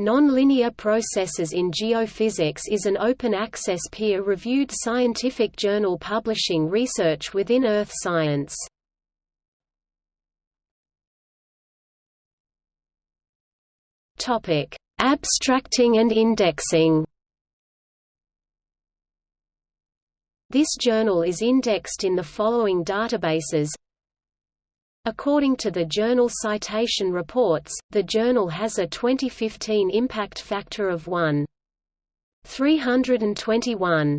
Nonlinear Processes in Geophysics is an open-access peer-reviewed scientific journal publishing research within earth science. Abstracting and indexing This journal is indexed in the following databases According to the Journal Citation Reports, the journal has a 2015 impact factor of 1. 321.